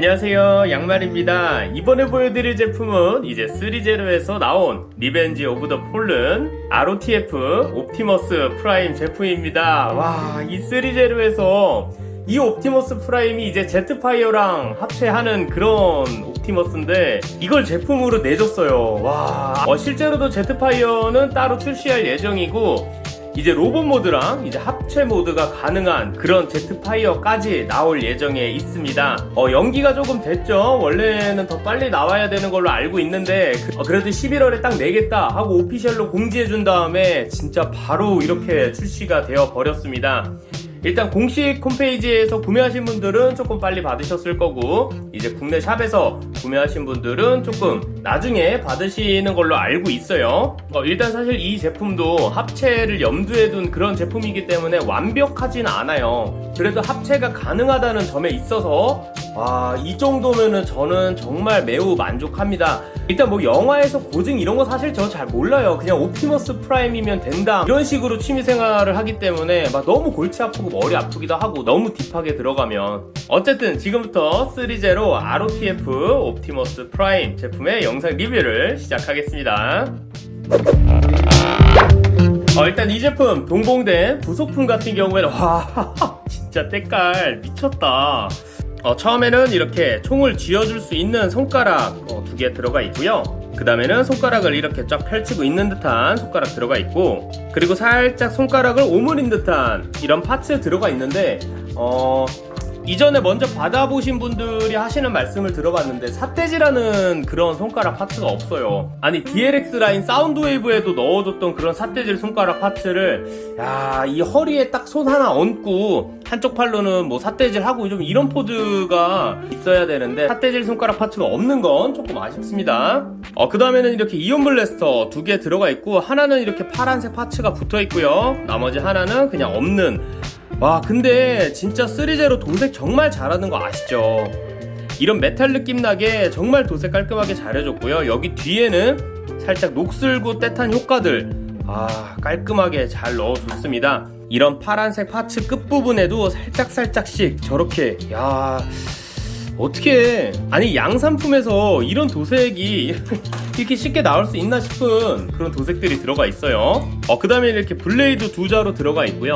안녕하세요 양말입니다. 이번에 보여드릴 제품은 이제 threezero에서 나온 Revenge of the Fallen ROTF 옵티머스 프라임 제품입니다. 와 이 threezero에서 이 옵티머스 프라임이 이제 제트파이어랑 합체하는 그런 옵티머스인데 이걸 제품으로 내줬어요. 와 어, 실제로도 제트파이어는 따로 출시할 예정이고 이제 로봇 모드랑 이제 합체 모드가 가능한 그런 제트파이어까지 나올 예정에 있습니다. 어, 연기가 조금 됐죠. 원래는 더 빨리 나와야 되는 걸로 알고 있는데 그, 래도 11월에 딱 내겠다 하고 official로 공지해 준 다음에 진짜 바로 이렇게 출시가 되어 버렸습니다. 일단 공식 홈페이지에서 구매하신 분들은 조금 빨리 받으셨을 거고 이제 국내 샵에서 구매하신 분들은 조금 나중에 받으시는 걸로 알고 있어요. 어, 일단 사실 이 제품도 합체를 염두에 둔 그런 제품이기 때문에 완벽하진 않아요. 그래도 합체가 가능하다는 점에 있어서 와, 이 정도면은 저는 정말 매우 만족합니다. 일단 뭐 영화에서 고증 이런 거 사실 저 잘 몰라요. 그냥 옵티머스 프라임이면 된다. 이런 식으로 취미생활을 하기 때문에 막 너무 골치 아프고 머리 아프기도 하고 너무 deep하게 들어가면 어쨌든 지금부터 3제로 ROTF 옵티머스 프라임 제품의 영상 리뷰를 시작하겠습니다. 어, 일단 이 제품 동봉된 부속품 같은 경우에는 와 진짜 때깔 미쳤다. 어, 처음에는 이렇게 총을 쥐어줄 수 있는 손가락 어, 두개 들어가 있고요. 그 다음에는 손가락을 이렇게 쫙 펼치고 있는 듯한 손가락 들어가 있고 그리고 살짝 손가락을 오므린 듯한 이런 parts 들어가 있는데 어, 이전에 먼저 받아보신 분들이 하시는 말씀을 들어봤는데 삿대질하는 그런 손가락 parts가 없어요. 아니 DLX 라인 사운드 웨이브에도 넣어줬던 그런 삿대질 손가락 parts를 야 이 허리에 딱 손 하나 얹고 한쪽 팔로는 뭐 삿대질 하고 좀 이런 포즈가 있어야 되는데 삿대질 손가락 parts가 없는 건 조금 아쉽습니다. 어, 그 다음에는 이렇게 이온 blaster 두 개 들어가 있고 하나는 이렇게 파란색 parts가 붙어 있고요. 나머지 하나는 그냥 없는 와 근데 진짜 3제로 도색 정말 잘하는 거 아시죠? 이런 메탈 느낌 나게 정말 도색 깔끔하게 잘해줬고요 여기 뒤에는 살짝 녹슬고 떼탄 효과들 아 깔끔하게 잘 넣어줬습니다 이런 파란색 parts 끝부분에도 살짝살짝씩 저렇게 야 어떻게 아니 양산품에서 이런 도색이 이렇게 쉽게 나올 수 있나 싶은 그런 도색들이 들어가 있어요. 어, 그 다음에 이렇게 블레이드 두 자루 들어가 있고요.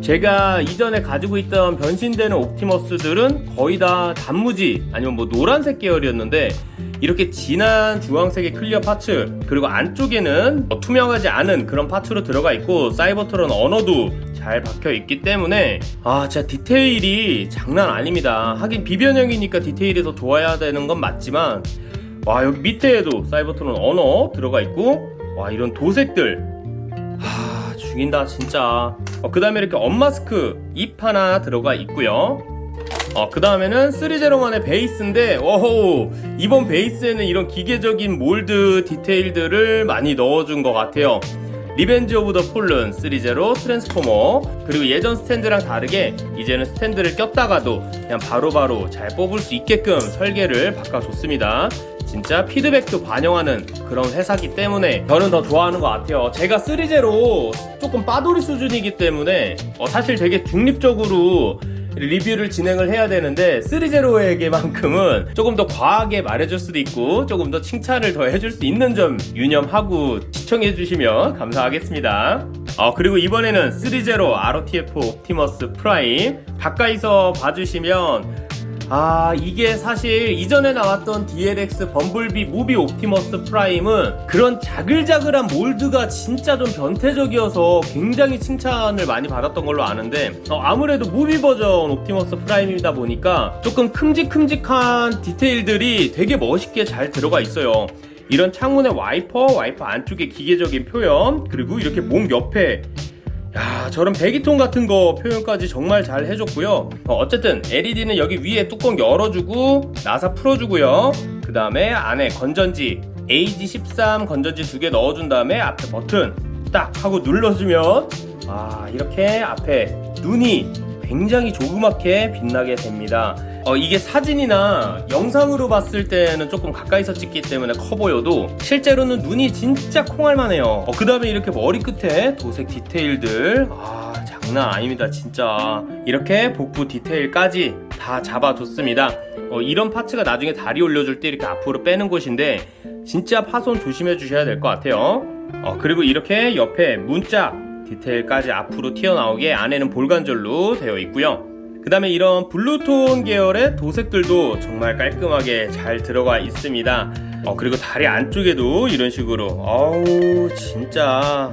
제가 이전에 가지고 있던 변신되는 옵티머스들은 거의 다 단무지 아니면 뭐 노란색 계열이었는데 이렇게 진한 주황색의 clear parts 그리고 안쪽에는 뭐 투명하지 않은 그런 parts로 들어가 있고 사이버트론 언어도 잘 박혀 있기 때문에 아 진짜 디테일이 장난 아닙니다. 하긴 비변형이니까 디테일이 더 좋아야 되는 건 맞지만 와 여기 밑에에도 사이버트론 언어 들어가 있고 와 이런 도색들. 하 죽인다 진짜. 어, 그 다음에 이렇게 unmask 입 하나 들어가 있고요. 어, 그 다음에는 3제로의 베이스인데 오호 이번 베이스에는 이런 기계적인 몰드 디테일들을 많이 넣어준 것 같아요 Revenge of the Fallen 3제로 트랜스포머 그리고 예전 스탠드랑 다르게 이제는 스탠드를 꼈다가도 그냥 바로바로 바로 잘 뽑을 수 있게끔 설계를 바꿔줬습니다. 진짜 피드백도 반영하는 그런 회사기 때문에 저는 더 좋아하는 것 같아요. 제가 3제로 조금 빠돌이 수준이기 때문에 어, 사실 되게 중립적으로 리뷰를 진행을 해야 되는데 3제로에게만큼은 조금 더 과하게 말해줄 수도 있고 조금 더 칭찬을 더 해줄 수 있는 점 유념하고 시청해 주시면 감사하겠습니다. 어, 그리고 이번에는 3제로 ROTF 옵티머스 프라임. 가까이서 봐주시면 아 이게 사실 이전에 나왔던 DLX 범블비 movie 옵티머스 프라임은 그런 자글자글한 몰드가 진짜 좀 변태적이어서 굉장히 칭찬을 많이 받았던 걸로 아는데 어, 아무래도 movie 버전 옵티머스 프라임이다 보니까 조금 큼직큼직한 디테일들이 되게 멋있게 잘 들어가 있어요. 이런 창문의 와이퍼, 와이퍼 안쪽에 기계적인 표현 그리고 이렇게 몸 옆에 야 저런 배기통 같은 거 표현까지 정말 잘 해줬고요. 어, 쨌든 LED는 여기 위에 뚜껑 열어주고 나사 풀어주고요. 그 다음에 안에 건전지 AG13 건전지 두 개 넣어준 다음에 앞에 버튼 딱 하고 눌러주면 아 이렇게 앞에 눈이 굉장히 조그맣게 빛나게 됩니다 어, 이게 사진이나 영상으로 봤을 때는 조금 가까이서 찍기 때문에 커 보여도 실제로는 눈이 진짜 콩알만 해요 어, 그 다음에 이렇게 머리끝에 도색 디테일들 아 장난 아닙니다 진짜 이렇게 복부 디테일까지 다 잡아줬습니다. 어, 이런 parts가 나중에 다리 올려줄 때 이렇게 앞으로 빼는 곳인데 진짜 파손 조심해 주셔야 될 것 같아요. 어, 그리고 이렇게 옆에 문짝 디테일까지 앞으로 튀어나오게 안에는 볼관절로 되어 있고요. 그 다음에 이런 blue tone 계열의 도색들도 정말 깔끔하게 잘 들어가 있습니다. 어, 그리고 다리 안쪽에도 이런 식으로 어우 진짜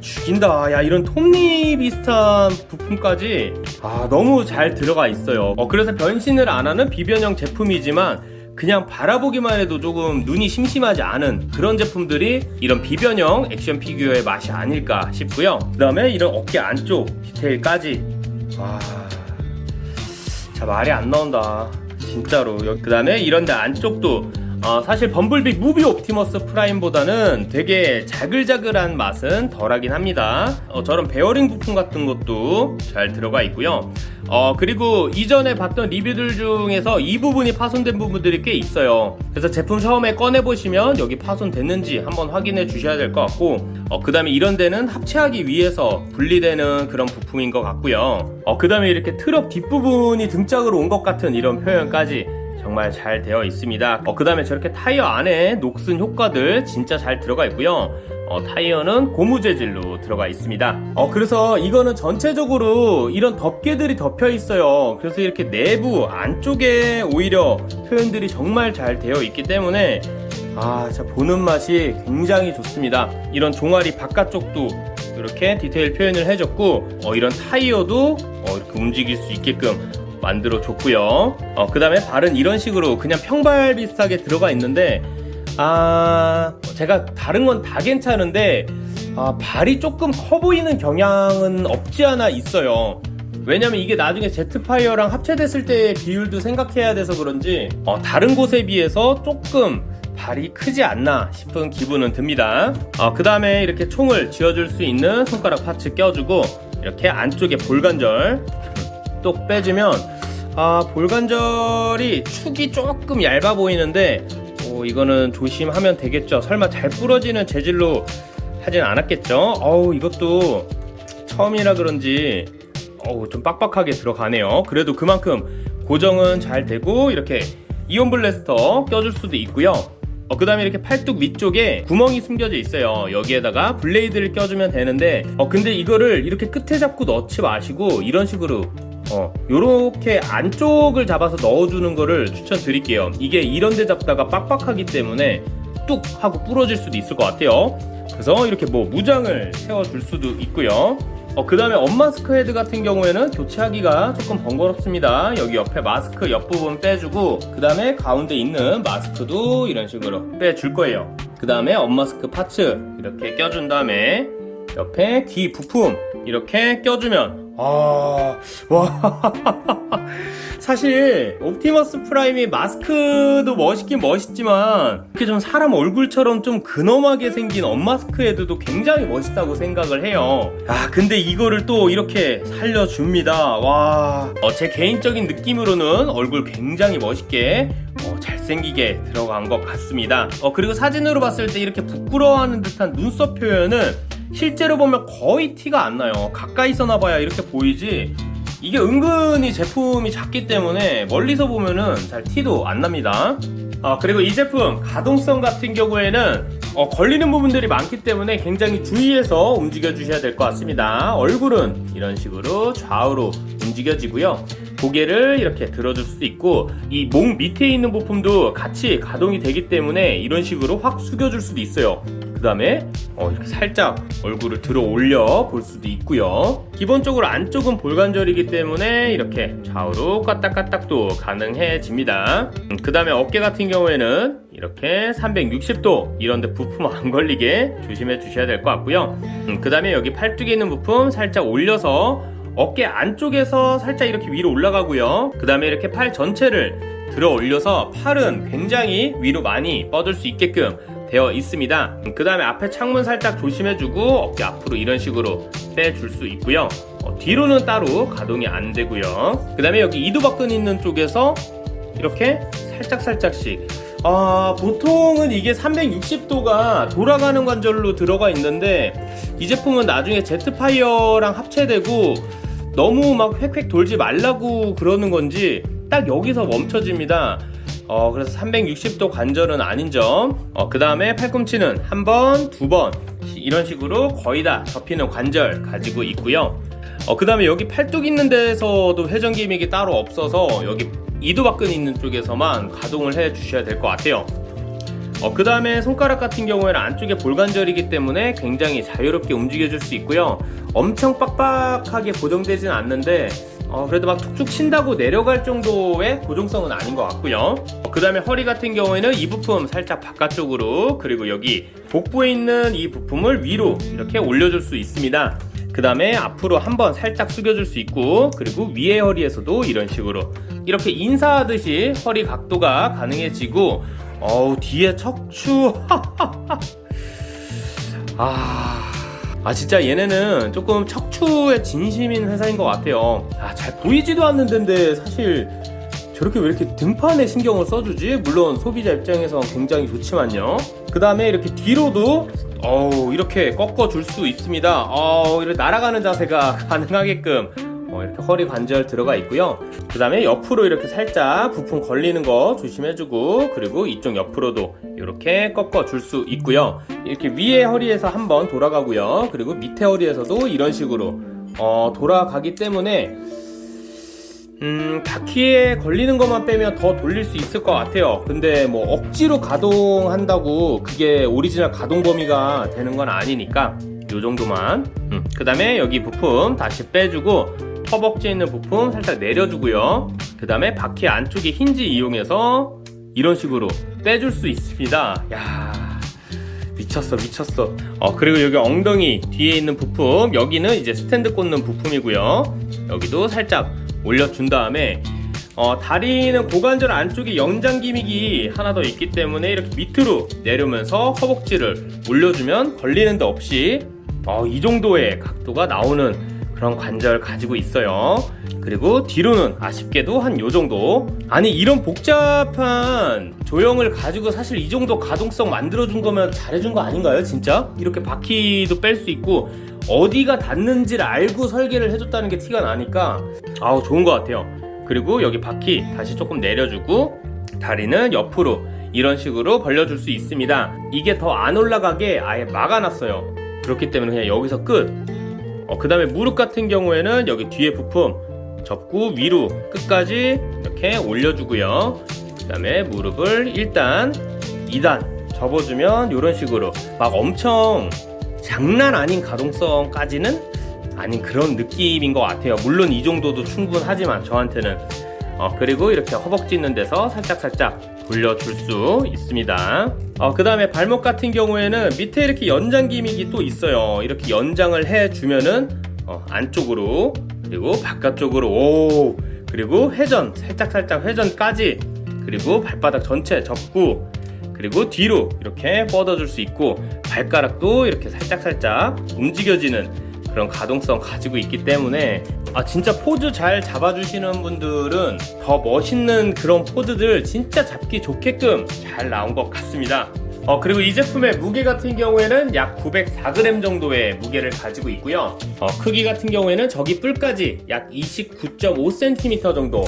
죽인다. 야 이런 톱니 비슷한 부품까지 아 너무 잘 들어가 있어요. 어, 그래서 변신을 안 하는 비변형 제품이지만 그냥 바라보기만 해도 조금 눈이 심심하지 않은 그런 제품들이 이런 비변형 액션 피규어의 맛이 아닐까 싶고요. 그 다음에 이런 어깨 안쪽 디테일까지 와, 자 말이 안 나온다. 진짜로. 그 다음에 이런 데 안쪽도 어, 사실 범블비 movie 옵티머스 프라임보다는 되게 자글자글한 맛은 덜하긴 합니다. 어, 저런 베어링 부품 같은 것도 잘 들어가 있고요. 어, 그리고 이전에 봤던 리뷰들 중에서 이 부분이 파손된 부분들이 꽤 있어요. 그래서 제품 처음에 꺼내보시면 여기 파손됐는지 한번 확인해 주셔야 될 것 같고, 어, 그 다음에 이런 데는 합체하기 위해서 분리되는 그런 부품인 것 같고요. 어, 그 다음에 이렇게 트럭 뒷부분이 등짝으로 온 것 같은 이런 표현까지 정말 잘 되어 있습니다. 어, 그 다음에 저렇게 타이어 안에 녹슨 효과들 진짜 잘 들어가 있고요. 어, 타이어는 고무 재질로 들어가 있습니다. 어, 그래서 이거는 전체적으로 이런 덮개들이 덮여 있어요. 그래서 이렇게 내부 안쪽에 오히려 표현들이 정말 잘 되어 있기 때문에 아, 자, 보는 맛이 굉장히 좋습니다. 이런 종아리 바깥쪽도 이렇게 디테일 표현을 해줬고, 어, 이런 타이어도 어, 이렇게 움직일 수 있게끔 만들어 줬고요. 어, 그 다음에 발은 이런 식으로 그냥 평발 비슷하게 들어가 있는데, 아, 제가 다른 건 다 괜찮은데, 아, 발이 조금 커 보이는 경향은 없지 않아 있어요. 왜냐면 이게 나중에 제트파이어랑 합체됐을 때의 비율도 생각해야 돼서 그런지, 어, 다른 곳에 비해서 조금 발이 크지 않나 싶은 기분은 듭니다. 어, 그 다음에 이렇게 총을 쥐어줄 수 있는 손가락 파츠 껴주고, 이렇게 안쪽에 볼관절 똑 빼주면 아 볼관절이 축이 조금 얇아 보이는데 어, 이거는 조심하면 되겠죠. 설마 잘 부러지는 재질로 하진 않았겠죠? 어우 이것도 처음이라 그런지 어우 좀 빡빡하게 들어가네요. 그래도 그만큼 고정은 잘 되고 이렇게 이온 블래스터 껴줄 수도 있고요. 어, 그 다음에 이렇게 팔뚝 위쪽에 구멍이 숨겨져 있어요. 여기에다가 블레이드를 껴주면 되는데 어, 근데 이거를 이렇게 끝에 잡고 넣지 마시고 이런 식으로 어, 요렇게 안쪽을 잡아서 넣어주는 거를 추천드릴게요. 이게 이런 데 잡다가 빡빡하기 때문에 뚝 하고 부러질 수도 있을 것 같아요. 그래서 이렇게 뭐 무장을 세워줄 수도 있고요. 어, 그 다음에 unmask 헤드 같은 경우에는 교체하기가 조금 번거롭습니다. 여기 옆에 마스크 옆부분 빼주고 그 다음에 가운데 있는 마스크도 이런 식으로 빼줄 거예요. 그 다음에 unmask parts 이렇게 껴준 다음에 옆에 귀 부품 이렇게 껴주면 아, 와. 사실, 옵티머스 프라임이 마스크도 멋있긴 멋있지만, 이렇게 좀 사람 얼굴처럼 좀 근엄하게 생긴 unmask 헤드도 굉장히 멋있다고 생각을 해요. 아, 근데 이거를 또 이렇게 살려줍니다. 와. 어, 제 개인적인 느낌으로는 얼굴 굉장히 멋있게, 어, 잘생기게 들어간 것 같습니다. 어, 그리고 사진으로 봤을 때 이렇게 부끄러워하는 듯한 눈썹 표현은 실제로 보면 거의 티가 안 나요. 가까이서 나봐야 이렇게 보이지? 이게 은근히 제품이 작기 때문에 멀리서 보면은 잘 티도 안 납니다. 아, 그리고 이 제품 가동성 같은 경우에는 어, 걸리는 부분들이 많기 때문에 굉장히 주의해서 움직여 주셔야 될 것 같습니다. 얼굴은 이런 식으로 좌우로 움직여지고요. 고개를 이렇게 들어줄 수도 있고 이 목 밑에 있는 부품도 같이 가동이 되기 때문에 이런 식으로 확 숙여줄 수도 있어요 그 다음에 어, 이렇게 살짝 얼굴을 들어 올려 볼 수도 있고요. 기본적으로 안쪽은 볼관절이기 때문에 이렇게 좌우로 까딱까딱도 가능해집니다. 음, 그 다음에 어깨 같은 경우에는 이렇게 360도 이런데 부품 안 걸리게 조심해 주셔야 될 것 같고요. 음, 그 다음에 여기 팔뚝에 있는 부품 살짝 올려서 어깨 안쪽에서 살짝 이렇게 위로 올라가고요. 그 다음에 이렇게 팔 전체를 들어 올려서 팔은 굉장히 위로 많이 뻗을 수 있게끔 되어 있습니다. 그 다음에 앞에 창문 살짝 조심해주고 어깨 앞으로 이런 식으로 빼줄 수 있고요. 어, 뒤로는 따로 가동이 안 되고요. 그 다음에 여기 이두박근 있는 쪽에서 이렇게 살짝살짝씩. 아, 보통은 이게 360도가 돌아가는 관절로 들어가 있는데 이 제품은 나중에 제트파이어랑 합체되고 너무 막 획획 돌지 말라고 그러는 건지 딱 여기서 멈춰집니다. 어, 그래서 360도 관절은 아닌 점. 어, 그 다음에 팔꿈치는 한 번, 두 번. 이런 식으로 거의 다 접히는 관절 가지고 있고요. 어, 그 다음에 여기 팔뚝 있는 데서도 회전 기믹이 따로 없어서 여기 이두박근 있는 쪽에서만 가동을 해 주셔야 될 것 같아요. 어, 그 다음에 손가락 같은 경우에는 안쪽에 볼관절이기 때문에 굉장히 자유롭게 움직여 줄 수 있고요. 엄청 빡빡하게 고정되진 않는데 어, 그래도 막 툭툭 친다고 내려갈 정도의 고정성은 아닌 것 같고요. 어, 그 다음에 허리 같은 경우에는 이 부품 살짝 바깥쪽으로 그리고 여기 복부에 있는 이 부품을 위로 이렇게 올려줄 수 있습니다. 그 다음에 앞으로 한번 살짝 숙여줄 수 있고 그리고 위에 허리에서도 이런 식으로 이렇게 인사하듯이 허리 각도가 가능해지고 어우 뒤에 척추 아... 아 진짜 얘네는 조금 척추에 진심인 회사인 것 같아요. 아 잘 보이지도 않는 데인데 사실 저렇게 왜 이렇게 등판에 신경을 써주지? 물론 소비자 입장에서 굉장히 좋지만요. 그 다음에 이렇게 뒤로도 어우 이렇게 꺾어 줄 수 있습니다. 어우 이렇게 날아가는 자세가 가능하게끔 어, 이렇게 허리 관절 들어가 있고요 그 다음에 옆으로 이렇게 살짝 부품 걸리는 거 조심해주고 그리고 이쪽 옆으로도 이렇게 꺾어 줄 수 있고요 이렇게 위에 허리에서 한번 돌아가고요 그리고 밑에 허리에서도 이런 식으로 어, 돌아가기 때문에 음, 바퀴에 걸리는 것만 빼면 더 돌릴 수 있을 것 같아요. 근데 뭐 억지로 가동한다고 그게 오리지널 가동 범위가 되는 건 아니니까 요 정도만. 음, 그 다음에 여기 부품 다시 빼주고 허벅지에 있는 부품 살짝 내려주고요. 그 다음에 바퀴 안쪽에 힌지 이용해서 이런 식으로 빼줄 수 있습니다. 야 미쳤어 미쳤어 어 그리고 여기 엉덩이 뒤에 있는 부품 여기는 이제 스탠드 꽂는 부품이고요 여기도 살짝 올려준 다음에 어, 다리는 고관절 안쪽에 연장 기믹이 하나 더 있기 때문에 이렇게 밑으로 내려오면서 허벅지를 올려주면 걸리는 데 없이 어, 이 정도의 각도가 나오는 그런 관절 가지고 있어요. 그리고 뒤로는 아쉽게도 한 요 정도. 아니 이런 복잡한 조형을 가지고 사실 이 정도 가동성 만들어준 거면 잘해준 거 아닌가요 진짜? 이렇게 바퀴도 뺄 수 있고 어디가 닿는지를 알고 설계를 해줬다는 게 티가 나니까 아우 좋은 것 같아요. 그리고 여기 바퀴 다시 조금 내려주고 다리는 옆으로 이런 식으로 벌려줄 수 있습니다. 이게 더 안 올라가게 아예 막아놨어요. 그렇기 때문에 그냥 여기서 끝 어, 그 다음에 무릎 같은 경우에는 여기 뒤에 부품 접고 위로 끝까지 이렇게 올려주고요. 그 다음에 무릎을 일단 2단 접어주면 이런 식으로 막 엄청 장난 아닌 가동성까지는 아닌 그런 느낌인 것 같아요. 물론 이 정도도 충분하지만 저한테는. 어, 그리고 이렇게 허벅지 있는 데서 살짝살짝 돌려줄 수 있습니다. 어, 그 다음에 발목 같은 경우에는 밑에 이렇게 연장 기믹이 또 있어요. 이렇게 연장을 해주면은 어, 안쪽으로 그리고 바깥쪽으로 오! 그리고 회전 살짝살짝 회전까지 그리고 발바닥 전체 접고 그리고 뒤로 이렇게 뻗어줄 수 있고 발가락도 이렇게 살짝살짝 움직여지는 그런 가동성 가지고 있기 때문에 아 진짜 포즈 잘 잡아주시는 분들은 더 멋있는 그런 포즈들 진짜 잡기 좋게끔 잘 나온 것 같습니다. 어 그리고 이 제품의 무게 같은 경우에는 약 904g 정도의 무게를 가지고 있고요. 어, 크기 같은 경우에는 저기 뿔까지 약 29.5cm 정도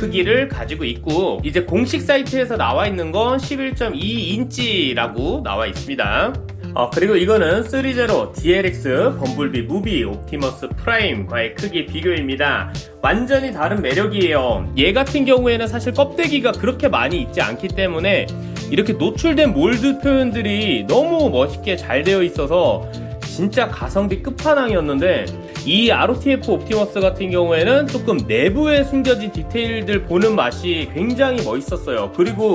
크기를 가지고 있고 이제 공식 사이트에서 나와 있는 건 11.2인치라고 나와 있습니다 어, 그리고 이거는 threezero DLX 범블비 movie 옵티머스 프라임과의 크기 비교입니다. 완전히 다른 매력이에요. 얘 같은 경우에는 사실 껍데기가 그렇게 많이 있지 않기 때문에 이렇게 노출된 mold 표현들이 너무 멋있게 잘 되어 있어서 진짜 가성비 끝판왕이었는데 이 ROTF 옵티머스 같은 경우에는 조금 내부에 숨겨진 디테일들 보는 맛이 굉장히 멋있었어요. 그리고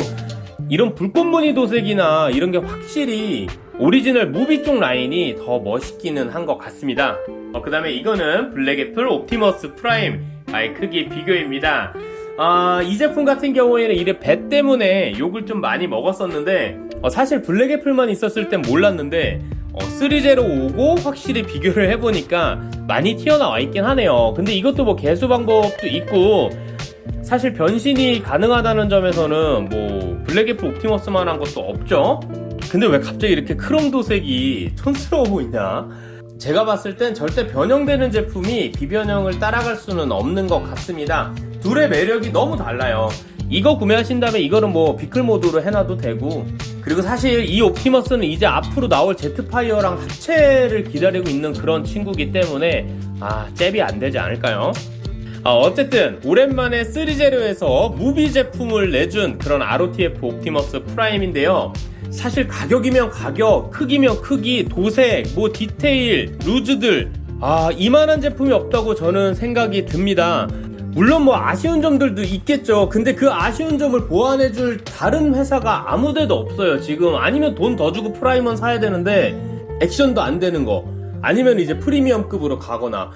이런 불꽃무늬 도색이나 이런 게 확실히 오리지널 movie 쪽 라인이 더 멋있기는 한 것 같습니다. 어, 그 다음에 이거는 블랙애플 옵티머스 프라임 와의 크기 비교입니다. 아, 이 제품 같은 경우에는 이래 배 때문에 욕을 좀 많이 먹었었는데 어, 사실 블랙애플만 있었을 땐 몰랐는데 어, 3제로 오고 확실히 비교를 해보니까 많이 튀어나와 있긴 하네요. 근데 이것도 뭐 개수 방법도 있고 사실 변신이 가능하다는 점에서는 뭐 블랙애플 옵티머스만 한 것도 없죠 근데 왜 갑자기 이렇게 크롬 도색이 촌스러워 보이냐 제가 봤을 땐 절대 변형되는 제품이 비변형을 따라갈 수는 없는 것 같습니다. 둘의 매력이 너무 달라요. 이거 구매하신 다음에 이거는 뭐 비클 모드로 해놔도 되고 그리고 사실 이 옵티머스는 이제 앞으로 나올 제트파이어랑 합체를 기다리고 있는 그런 친구기 때문에 아 잽이 안 되지 않을까요? 아, 어쨌든 오랜만에 threezero에서 movie 제품을 내준 그런 ROTF 옵티머스 프라임인데요. 사실 가격이면 가격, 크기면 크기, 도색, 뭐 디테일, 루즈들 아 이만한 제품이 없다고 저는 생각이 듭니다. 물론 뭐 아쉬운 점들도 있겠죠. 근데 그 아쉬운 점을 보완해줄 다른 회사가 아무 데도 없어요. 지금 아니면 돈 더 주고 프라임은 사야 되는데 액션도 안 되는 거 아니면 이제 프리미엄급으로 가거나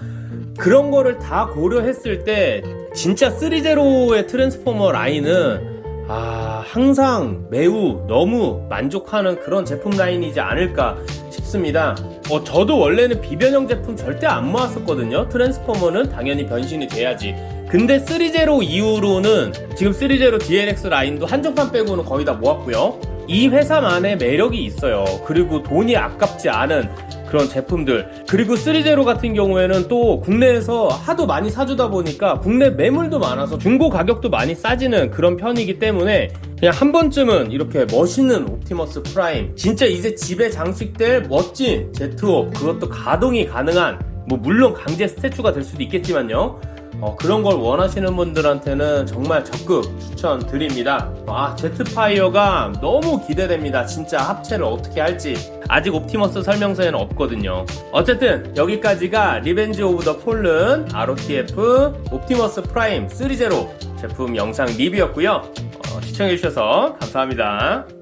그런 거를 다 고려했을 때 진짜 3제로의 트랜스포머 라인은 아 항상 매우 너무 만족하는 그런 제품 라인이지 않을까 싶습니다. 어 저도 원래는 비변형 제품 절대 안 모았었거든요. 트랜스포머는 당연히 변신이 돼야지. 근데 3제로 이후로는 지금 3제로 DLX 라인도 한정판 빼고는 거의 다 모았고요. 이 회사만의 매력이 있어요. 그리고 돈이 아깝지 않은 그런 제품들. 그리고 threezero 같은 경우에는 또 국내에서 하도 많이 사주다 보니까 국내 매물도 많아서 중고 가격도 많이 싸지는 그런 편이기 때문에 그냥 한 번쯤은 이렇게 멋있는 옵티머스 프라임. 진짜 이제 집에 장식될 멋진 제트옵. 그것도 가동이 가능한 뭐 물론 강제 statue가 될 수도 있겠지만요. 어, 그런 걸 원하시는 분들한테는 정말 적극 추천드립니다. 아, 제트파이어가 너무 기대됩니다. 진짜 합체를 어떻게 할지. 아직 옵티머스 설명서에는 없거든요. 어쨌든, 여기까지가 Revenge of the Fallen ROTF 옵티머스 프라임 3.0 제품 영상 리뷰였고요. 어, 시청해주셔서 감사합니다.